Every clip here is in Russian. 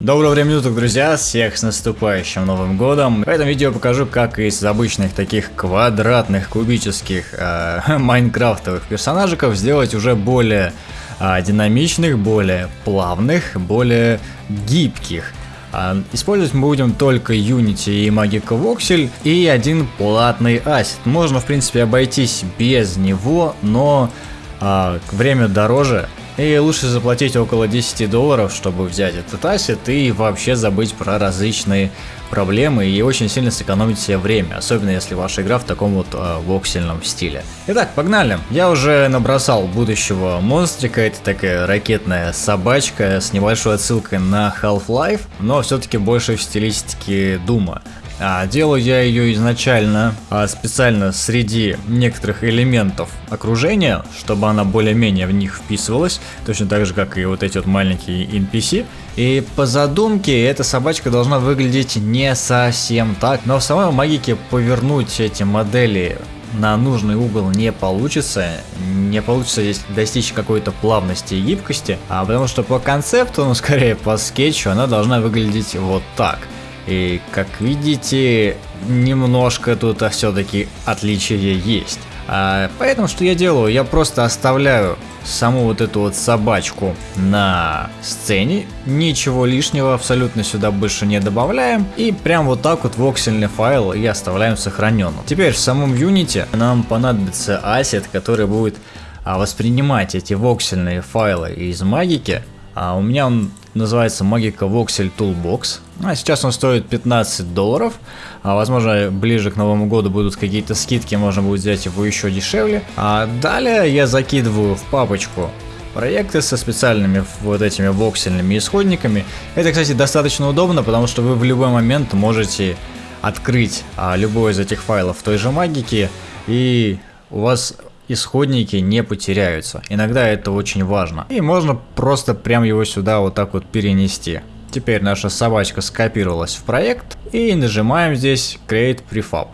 Доброго времени суток, друзья! Всех с наступающим Новым Годом! В этом видео покажу, как из обычных таких квадратных, кубических э, майнкрафтовых персонажиков сделать уже более э, динамичных, более плавных, более гибких. Э, использовать мы будем только Unity и Magic Voxel и один платный ассет. Можно, в принципе, обойтись без него, но э, время дороже, и лучше заплатить около 10 долларов, чтобы взять этот ассет и вообще забыть про различные проблемы и очень сильно сэкономить себе время, особенно если ваша игра в таком вот э, воксельном стиле. Итак, погнали. Я уже набросал будущего монстрика, это такая ракетная собачка с небольшой отсылкой на Half-Life, но все-таки больше в стилистике Дума. А, делаю я ее изначально а, специально среди некоторых элементов окружения, чтобы она более-менее в них вписывалась, точно так же, как и вот эти вот маленькие NPC. И по задумке эта собачка должна выглядеть не совсем так, но в самой магике повернуть эти модели на нужный угол не получится, не получится здесь достичь какой-то плавности и гибкости, а потому что по концепту, ну скорее по скетчу, она должна выглядеть вот так – и как видите, немножко тут все-таки отличия есть. А, поэтому что я делаю? Я просто оставляю саму вот эту вот собачку на сцене, ничего лишнего абсолютно сюда больше не добавляем, и прям вот так вот воксельный файл и оставляем сохраненным. Теперь в самом Unity нам понадобится ассет, который будет а, воспринимать эти воксельные файлы из магики, а у меня он называется Magica Voxel Toolbox. А сейчас он стоит 15 долларов. А возможно, ближе к Новому году будут какие-то скидки, можно будет взять его еще дешевле. А далее я закидываю в папочку проекты со специальными вот этими воксельными исходниками. Это, кстати, достаточно удобно, потому что вы в любой момент можете открыть а, любой из этих файлов в той же магике, и у вас исходники не потеряются. Иногда это очень важно. И можно просто прям его сюда вот так вот перенести. Теперь наша собачка скопировалась в проект и нажимаем здесь Create Prefab.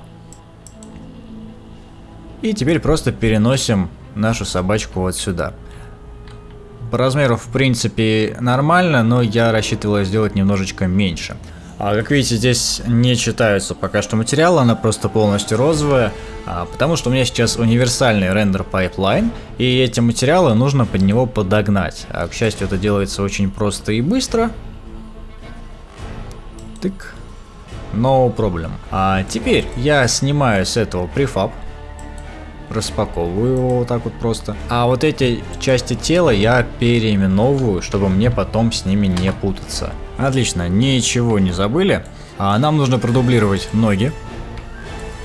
И теперь просто переносим нашу собачку вот сюда. По размеру в принципе нормально, но я рассчитывал сделать немножечко меньше. А как видите, здесь не читаются пока что материалы, она просто полностью розовая, а, потому что у меня сейчас универсальный render pipeline, и эти материалы нужно под него подогнать. А, к счастью, это делается очень просто и быстро. Тык. No problem. А теперь я снимаю с этого префаб, распаковываю его вот так вот просто. А вот эти части тела я переименовываю, чтобы мне потом с ними не путаться. Отлично, ничего не забыли. А нам нужно продублировать ноги.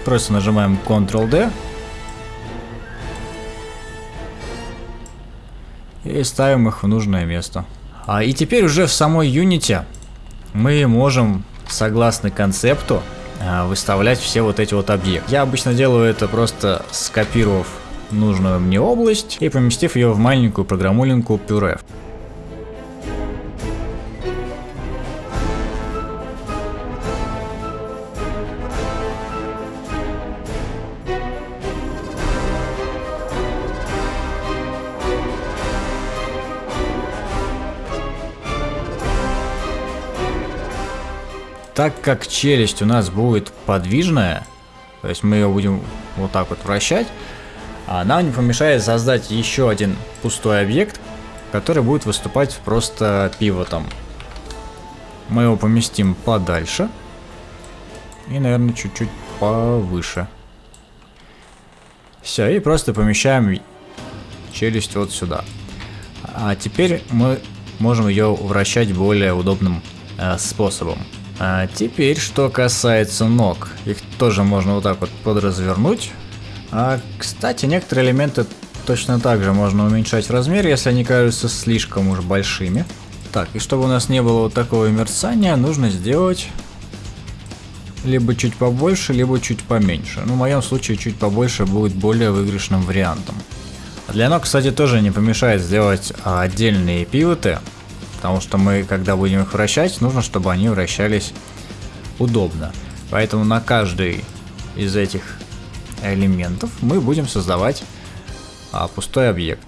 Просто нажимаем Ctrl-D. И ставим их в нужное место. А, и теперь уже в самой Unity мы можем, согласно концепту, выставлять все вот эти вот объекты. Я обычно делаю это просто скопировав нужную мне область и поместив ее в маленькую программулинку Puref. Так как челюсть у нас будет подвижная, то есть мы ее будем вот так вот вращать, а нам не помешает создать еще один пустой объект, который будет выступать просто пивотом. Мы его поместим подальше и, наверное, чуть-чуть повыше. Все, и просто помещаем челюсть вот сюда. А теперь мы можем ее вращать более удобным э, способом. А теперь, что касается ног. Их тоже можно вот так вот подразвернуть. А, кстати, некоторые элементы точно так же можно уменьшать в размере, если они кажутся слишком уж большими. Так, и чтобы у нас не было вот такого мерцания, нужно сделать либо чуть побольше, либо чуть поменьше. Ну, в моем случае чуть побольше будет более выигрышным вариантом. Для ног, кстати, тоже не помешает сделать а, отдельные пивоты, Потому что мы, когда будем их вращать, нужно, чтобы они вращались удобно. Поэтому на каждый из этих элементов мы будем создавать а, пустой объект.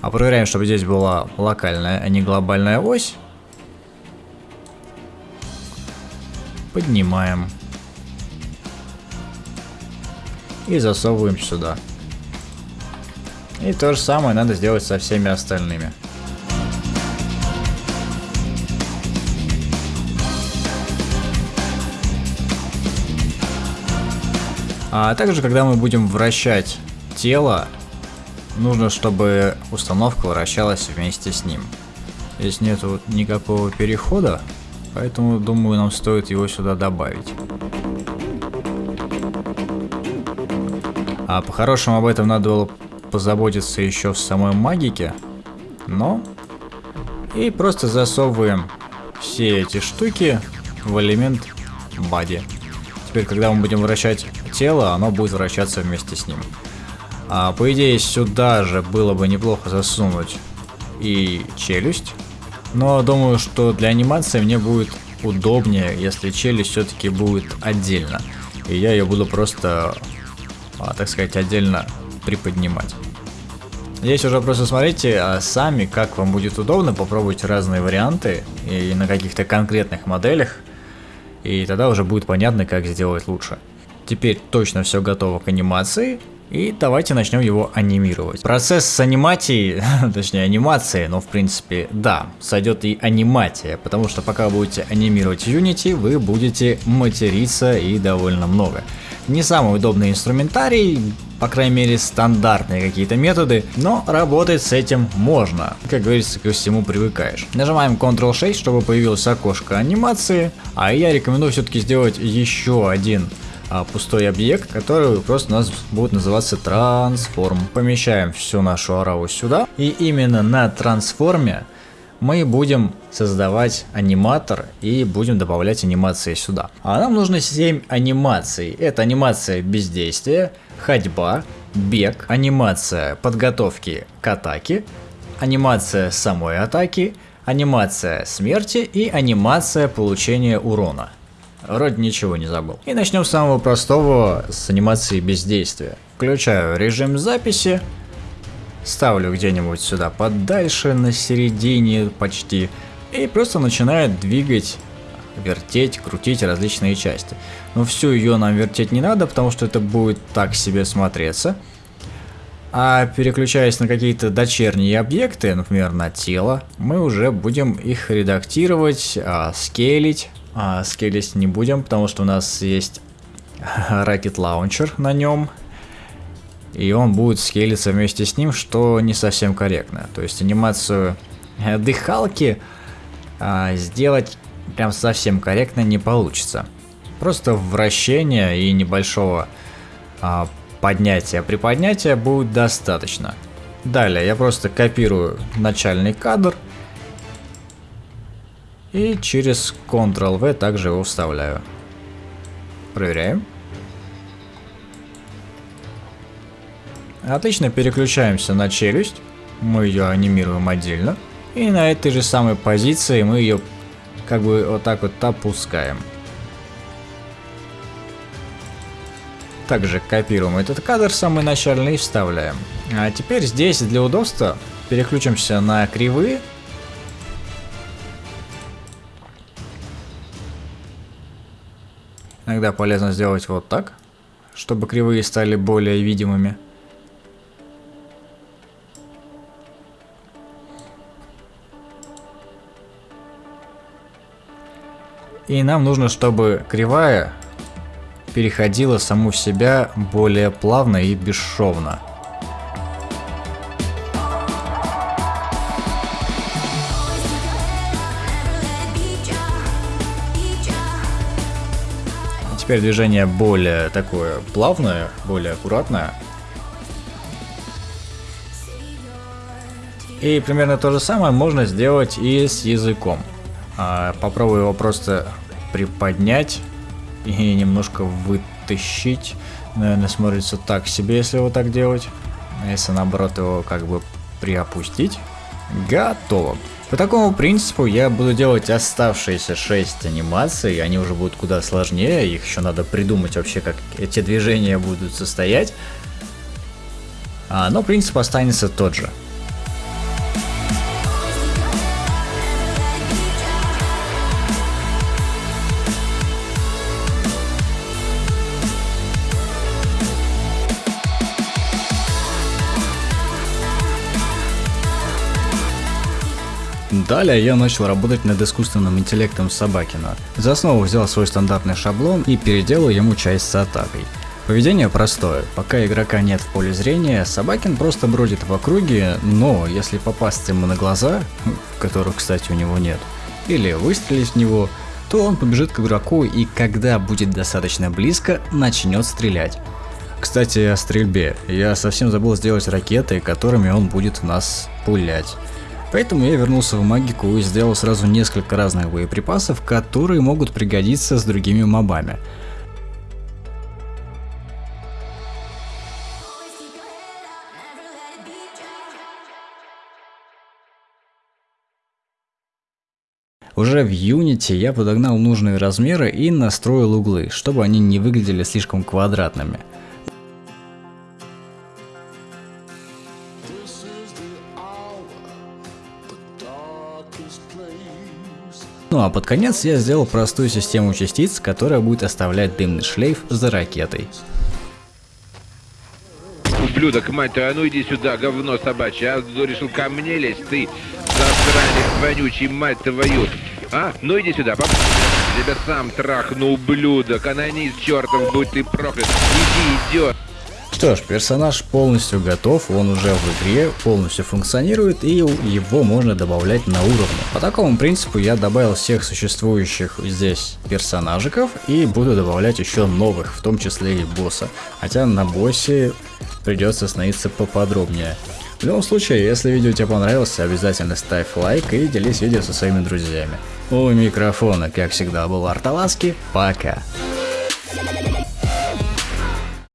А проверяем, чтобы здесь была локальная, а не глобальная ось. Поднимаем. И засовываем сюда. И то же самое надо сделать со всеми остальными. А также, когда мы будем вращать тело, нужно, чтобы установка вращалась вместе с ним. Здесь нету никакого перехода, поэтому, думаю, нам стоит его сюда добавить. А по-хорошему об этом надо было позаботиться еще в самой магике, но... И просто засовываем все эти штуки в элемент body. Теперь, когда мы будем вращать тело, оно будет вращаться вместе с ним. А, по идее, сюда же было бы неплохо засунуть и челюсть. Но думаю, что для анимации мне будет удобнее, если челюсть все-таки будет отдельно. И я ее буду просто, так сказать, отдельно приподнимать. Здесь уже просто смотрите а сами, как вам будет удобно, попробуйте разные варианты и на каких-то конкретных моделях. И тогда уже будет понятно, как сделать лучше. Теперь точно все готово к анимации. И давайте начнем его анимировать. Процесс с анимацией, точнее анимацией, но в принципе да, сойдет и аниматия, потому что пока будете анимировать Unity, вы будете материться и довольно много. Не самый удобный инструментарий, по крайней мере стандартные какие-то методы, но работать с этим можно. Как говорится, ко всему привыкаешь. Нажимаем Ctrl-6, чтобы появилось окошко анимации, а я рекомендую все-таки сделать еще один а, пустой объект, который просто у нас будет называться трансформ. Помещаем всю нашу араву сюда, и именно на трансформе мы будем создавать аниматор и будем добавлять анимации сюда. А нам нужно 7 анимаций. Это анимация бездействия, ходьба, бег, анимация подготовки к атаке, анимация самой атаки, анимация смерти и анимация получения урона. Вроде ничего не забыл. И начнем с самого простого, с анимации бездействия. Включаю режим записи, ставлю где-нибудь сюда подальше, на середине почти, и просто начинаю двигать вертеть, крутить различные части. Но всю ее нам вертеть не надо, потому что это будет так себе смотреться. А переключаясь на какие-то дочерние объекты, например, на тело, мы уже будем их редактировать, а, скейлить, а, скейлить не будем, потому что у нас есть Rocket Launcher на нем. И он будет скейлиться вместе с ним, что не совсем корректно. То есть анимацию дыхалки а, сделать прям совсем корректно не получится. Просто вращения и небольшого а, поднятия приподнятия будет достаточно. Далее я просто копирую начальный кадр и через Ctrl-V также его вставляю. Проверяем. Отлично, переключаемся на челюсть. Мы ее анимируем отдельно. И на этой же самой позиции мы ее как бы вот так вот опускаем. Также копируем этот кадр самый начальный и вставляем. А теперь здесь для удобства переключимся на кривые Иногда полезно сделать вот так, чтобы кривые стали более видимыми. И нам нужно, чтобы кривая переходила саму в себя более плавно и бесшовно. Теперь движение более такое плавное, более аккуратное. И примерно то же самое можно сделать и с языком. А, попробую его просто приподнять и немножко вытащить. Наверное, смотрится так себе, если его так делать. А если наоборот его как бы приопустить. Готово. По такому принципу я буду делать оставшиеся 6 анимаций, они уже будут куда сложнее, их еще надо придумать вообще, как эти движения будут состоять. А, но принцип останется тот же. Далее я начал работать над искусственным интеллектом Собакина. За основу взял свой стандартный шаблон и переделал ему часть с атакой. Поведение простое. Пока игрока нет в поле зрения, Собакин просто бродит в округе, но если попасть ему на глаза, которых, кстати, у него нет, или выстрелить в него, то он побежит к игроку и когда будет достаточно близко, начнет стрелять. Кстати, о стрельбе. Я совсем забыл сделать ракеты, которыми он будет нас пулять. Поэтому я вернулся в магику и сделал сразу несколько разных боеприпасов, которые могут пригодиться с другими мобами. Уже в Unity я подогнал нужные размеры и настроил углы, чтобы они не выглядели слишком квадратными. Ну а под конец я сделал простую систему частиц, которая будет оставлять дымный шлейф за ракетой. Ублюдок, мать твою, а ну иди сюда, говно собачье, а решил ко мне лезть, ты, засранец вонючий, мать твою. А, ну иди сюда, пап. Тебя сам трахну, ублюдок, анонист чертов, будь ты проклят. Иди, идет. Что ж, персонаж полностью готов, он уже в игре, полностью функционирует и его можно добавлять на уровне. По такому принципу я добавил всех существующих здесь персонажиков и буду добавлять еще новых, в том числе и босса. Хотя на боссе придется остановиться поподробнее. В любом случае, если видео тебе понравилось, обязательно ставь лайк и делись видео со своими друзьями. У микрофона, как всегда, был Арталаски. Пока.